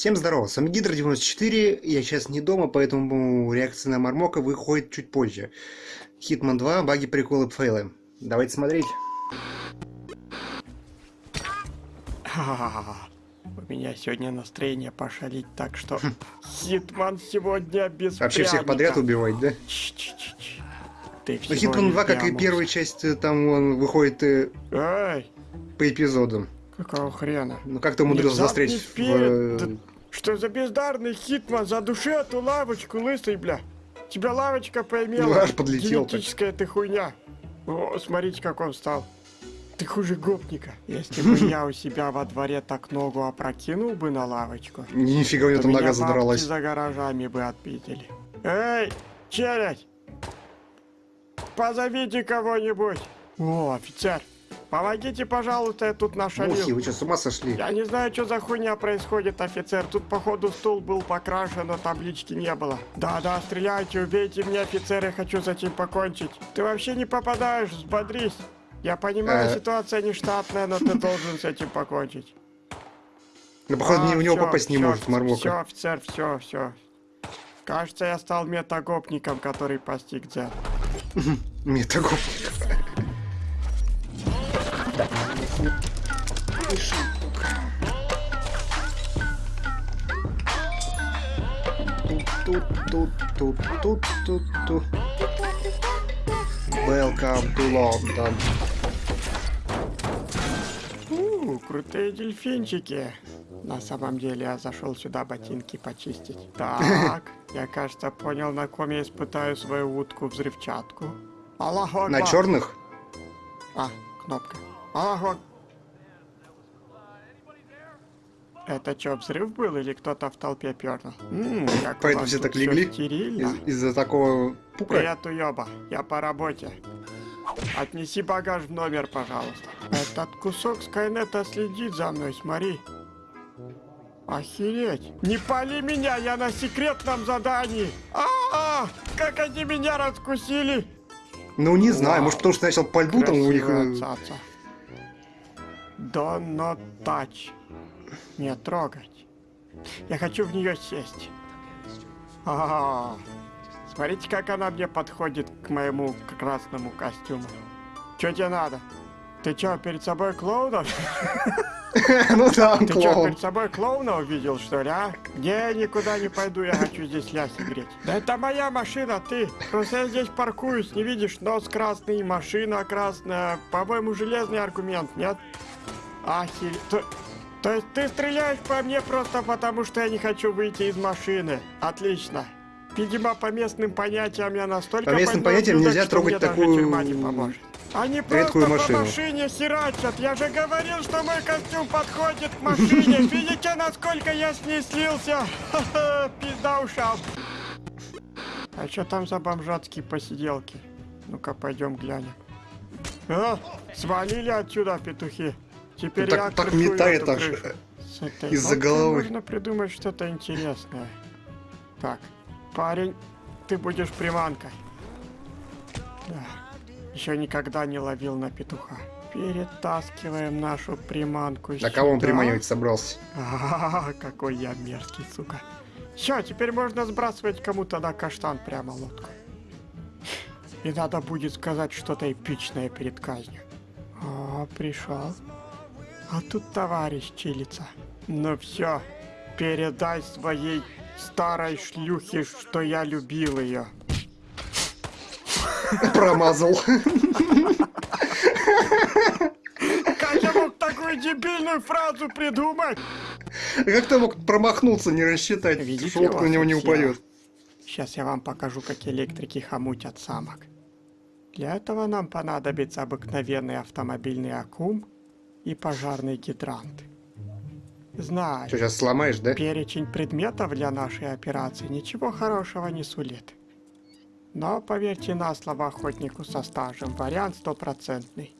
Всем здорово, с вами Гидра 94, я сейчас не дома, поэтому реакция на Мармока выходит чуть позже. Hitman 2, баги, приколы, фейлы. Давайте смотреть. У меня сегодня настроение пошалить, так что Hitman сегодня без Вообще всех подряд убивать, да? Ч -ч -ч -ч. Ты Ну Hitman 2, как и первая часть, э, там он выходит э, Ай, по эпизодам. какого хрена? Ну как ты умудрился застрять в... вперед. Что за бездарный Хитман? Задуши эту лавочку, лысый, бля. Тебя лавочка Ну, поймела. аж подлетел. Генетическая ты хуйня. О, смотрите, как он стал. Ты хуже гопника. Если бы я у себя во дворе так ногу опрокинул бы на лавочку, Нифига у него там нога задралась. за гаражами бы отпитили. Эй, челядь! Позовите кого-нибудь. О, офицер, помогите, пожалуйста, я тут нашалил. Мухи, вы что, с ума сошли? Я не знаю, что за хуйня происходит, офицер. Тут, походу, стул был покрашен, но таблички не было. Да-да, стреляйте, убейте меня, офицер, я хочу с этим покончить. Ты вообще не попадаешь, взбодрись. Я понимаю, Э. ситуация нештатная, но ты должен с этим покончить. Ну, походу, ни- в него попасть не может Мармока. Все, офицер, все, все. Кажется, я стал метагопником, который постиг дзен. Метагоп. Тут, тут, тут, тут, тут, тут. Welcome to London. У, крутые дельфинчики. На самом деле я зашел сюда ботинки почистить. Так, я кажется понял, на ком я испытаю свою утку-взрывчатку. Аллаху На черных? А, кнопка. Ак- Это что, взрыв был или кто-то в толпе пернул? М, как Поэтому все так легли? стерильно. Из- Из-за такого пука? Привет, уёба. Я по работе. Отнеси багаж в номер, пожалуйста. Этот кусок Скайнета следит за мной, смотри. Охереть. Не пали меня, я на секретном задании. А, как они меня раскусили. Ну, не знаю, Вау. может, потому что начал по льду, там у них... Красивая not touch. Не трогать. Я хочу в нее сесть. А, смотрите, как она мне подходит к моему красному костюму. Че тебе надо? Ты чё, перед собой клоуна? Ну да, Ты чё, перед собой клоуна увидел, что ли, а? Не, никуда не пойду, я хочу здесь ляси греть. Да это моя машина, ты. Просто я здесь паркуюсь, не видишь, нос красный, машина красная. По-моему, железный аргумент, нет? Ахи... То, то есть ты стреляешь по мне просто потому, что я не хочу выйти из машины. Отлично. Видимо, по местным понятиям я настолько По местным понятиям дудок, нельзя трогать такую не поможет. Они редкую просто по машину. машине херачат. Я же говорил, что мой костюм подходит к машине. Видите, насколько я с ней слился? Пизда ушам. А что там за бомжатские посиделки? Ну-ка, пойдем глянем. А, свалили отсюда, петухи. Теперь Ну, так, так метает аж из-за головы. Можно придумать что-то интересное. Так, парень, ты будешь приманкой. Да. Еще никогда не ловил на петуха. Перетаскиваем нашу приманку На кого он приманивать собрался? А, какой я мерзкий, сука. Все, теперь можно сбрасывать кому-то на каштан прямо лодку. И надо будет сказать что-то эпичное перед казнью. О, пришел. А тут товарищ чилится. Ну все, передай своей старой шлюхе, что я любил ее. Промазал. Как я мог такую дебильную фразу придумать? Как ты мог промахнуться, не рассчитать, Видите, у на него не упадет? Сейчас я вам покажу, как электрики хомутят самок. Для этого нам понадобится обыкновенный автомобильный аккум и пожарный гидрант. Знаю, Что, сейчас сломаешь, да? перечень предметов для нашей операции ничего хорошего не сулит. Но поверьте на слово охотнику со стажем, вариант стопроцентный.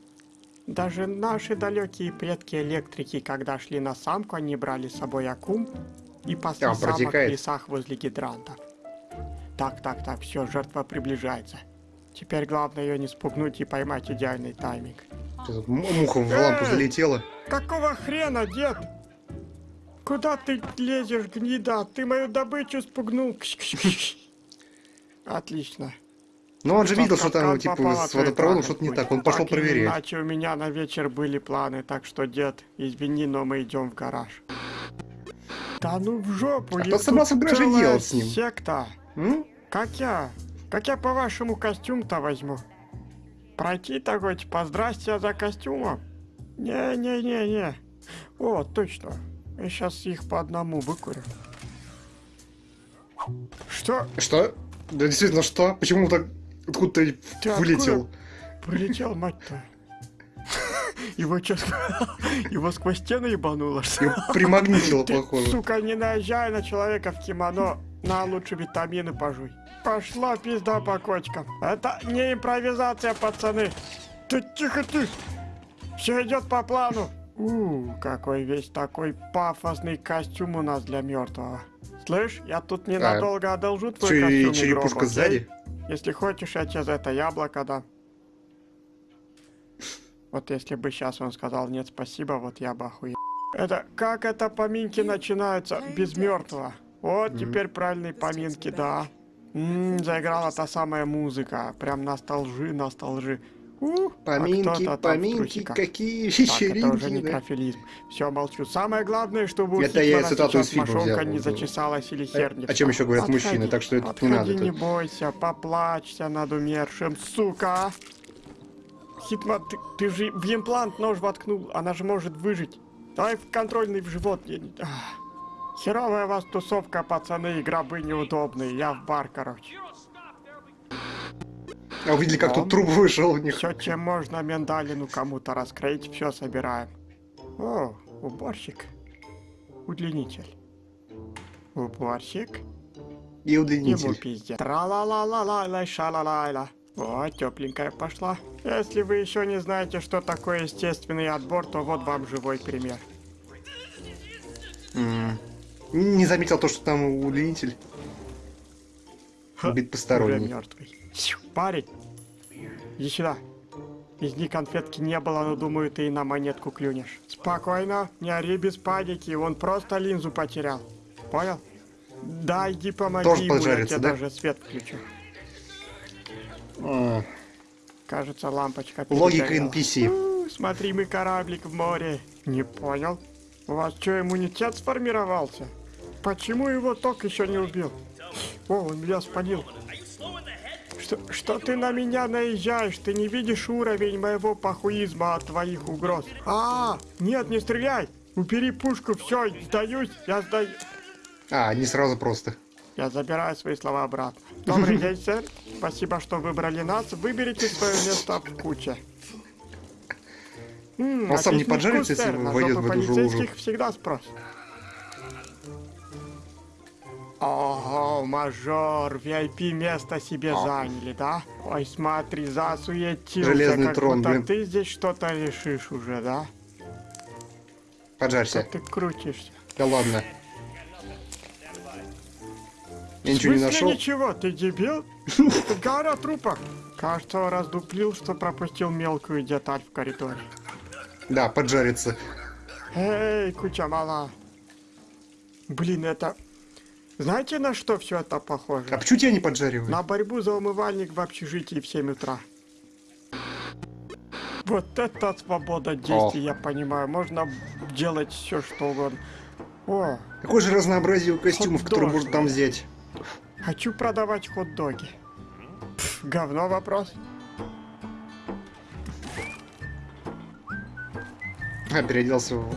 Даже наши далекие предки-электрики, когда шли на самку, они брали с собой аккум и пасли А, самок в лесах возле гидрантов. Так, так, так, все, жертва приближается. Теперь главное ее не спугнуть и поймать идеальный тайминг. Тут Муха в лампу залетела. Какого хрена, дед? куда ты лезешь, гнида? Ты мою добычу спугнул. Отлично. Но он же видел, что там, типа, попала, с водопроводом что-то не так. Он пошел проверять. Иначе у меня на вечер были планы, так что, дед, извини, но мы идем в гараж. Да ну в жопу, А тут собрался в гараже делать с ним? Секта. М? Как я? Как я по-вашему костюм-то возьму? Пройти такой, типа, здрасте, я за костюмом? Не-не-не-не. О, точно. Я сейчас их по одному выкурю. Что? Что? Да действительно, что? Почему так откуда-то Ты вылетел? Прилетел, мать-то. Его что, его сквозь стену ебануло? Его примагнитило, Ты, похоже. сука, не наезжай на человека в кимоно. На, лучше витамины пожуй. Пошла пизда по кочкам. Это не импровизация, пацаны. Ты тихо ты. Все идет по плану. У, какой весь такой пафосный костюм у нас для мертвого. Слышь, я тут ненадолго одолжу твой Че, костюм. черепушка гроб, окей? сзади? Если хочешь, я тебе за это яблоко дам. Вот если бы сейчас он сказал нет, спасибо, вот я бы охуел. Это как это поминки начинаются без мертвого? Вот теперь правильные поминки, да. М, заиграла та самая музыка. Прям носталжи, носталжи. У, а Поминки, кто-то там в поминки, какие Так, это уже вечеринки, да. некрофилизм. Все, молчу. Самое главное, чтобы у Это я цитату из сейчас фильма мошонка взял. не зачесалась или херня. о чем еще говорят мужчины, так что это не надо не бойся, поплачься над умершим, сука. Хитман, ты, ты же в имплант нож воткнул, она же может выжить. Давай в контрольный в живот. Я не- Ах. Херовая у вас тусовка, пацаны, и гробы неудобные. Я в бар, короче. А увидели, как тут труп вышел у них. Все, чем можно миндалину кому-то раскроить, все собираем. О, уборщик. Удлинитель. Уборщик. И Ему удлинитель. пиздец. Тра-ла-ла-ла-ла-ла, ша-ла-ла-ла. О, тепленькая пошла. Если вы еще не знаете, что такое естественный отбор, то вот вам живой пример. Не заметил то, что там удлинитель. Уже посторонний. мертвый. Парень, иди сюда. Из них конфетки не было, но думаю, ты и на монетку клюнешь. Спокойно, не ори без паники, он просто линзу потерял. Понял? Да, иди помоги Тоже ему, я тебе да? даже свет включу. А, Кажется, лампочка Логика. NPC. У, Смотри, мы кораблик в море. Не понял. У вас что, иммунитет сформировался? Почему его ток еще не убил? О, он меня спалил. Что, что ты на меня наезжаешь? Ты не видишь уровень моего похуизма от твоих угроз? А, нет, не стреляй! Убери пушку, все, сдаюсь, я сдаю. А, не сразу просто. Я забираю свои слова обратно. Добрый день, сэр. Спасибо, что выбрали нас. Выберите свое место в куче. Он сам не поджарится, если войдет в эту же лужу? всегда спрос. Ого, мажор, VIP место себе А. заняли, да? Ой, смотри, засуетился, Железный как трон, будто блин. ты здесь что-то решишь уже, да? Поджарься. Что ты крутишься? Да ладно. Я ничего не нашел. ничего? Ты дебил? Гора трупов. Кажется, раздуплил, что пропустил мелкую деталь в коридоре. Да, поджарится. Эй, куча мала. Блин, это... Знаете, на что все это похоже? А почему тебя не поджаривают? На борьбу за умывальник в общежитии в 7 утра. Вот это свобода действий, я понимаю. Можно делать все, что угодно. О, Какое же разнообразие у костюмов, которые можно там взять? хочу продавать хот-доги. Говно вопрос. А, переоделся в...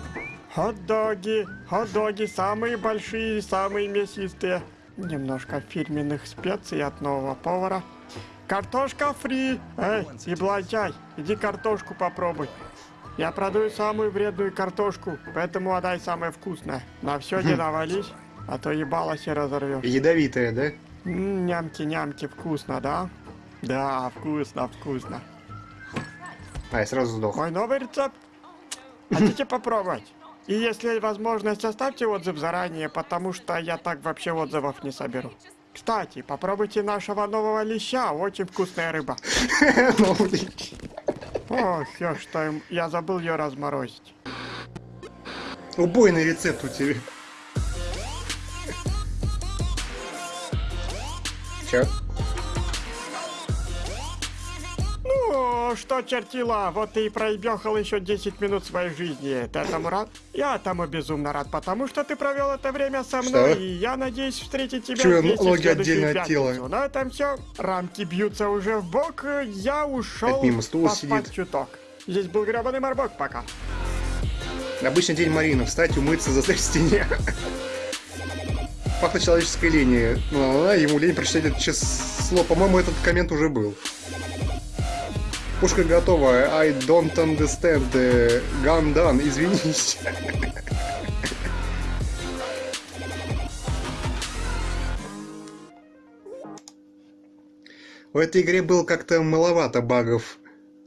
Хот-доги, хот-доги самые большие и самые мясистые. Немножко фирменных специй от нового повара. Картошка фри! Эй, еблантяй, иди картошку попробуй. Я продаю самую вредную картошку, поэтому отдай самое вкусное. На все не навались, а то ебало себе разорвешь. Ядовитая, да? Нямки-нямки, вкусно, да? Да, вкусно, вкусно. А, я сразу сдох. Мой новый рецепт. Хотите попробовать? И если возможность, оставьте отзыв заранее, потому что я так вообще отзывов не соберу. Кстати, попробуйте нашего нового леща, очень вкусная рыба. Ну, О, все, что я забыл ее разморозить. Убойный рецепт у тебя. Чё? Ну, что чертила, вот ты и проебехал еще 10 минут своей жизни. Ты этому рад? Я этому безумно рад, потому что ты провел это время со мной, Что? и я надеюсь встретить тебя Чё, здесь ноги отдельно от тела? На этом все. Рамки бьются уже в бок, я ушел мимо стула сидит. чуток. Здесь был гребаный морбок пока. Обычный день Марины. Встать, умыться, застать в стене. Пахнет человеческой линии. Ну, ладно, ему лень прочитать это число. По-моему, этот коммент уже был. Пушка готова. I don't understand. Gun done. Извинись. В этой игре было как-то маловато багов.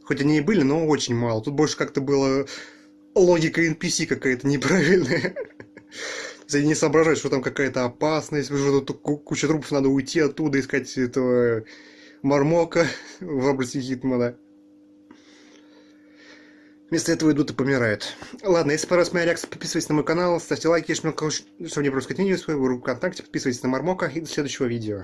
Хоть они и были, но очень мало. Тут больше как-то было логика NPC какая-то неправильная. Они не соображают, что там какая-то опасность, что тут ку- куча трупов, надо уйти оттуда, искать этого мармока в образе Хитмана. Вместо этого идут и помирают. Ладно, если понравилась моя реакция, подписывайтесь на мой канал, ставьте лайки, если мне, не пропускать видео, свою группу ВКонтакте, подписывайтесь на Мармока и до следующего видео.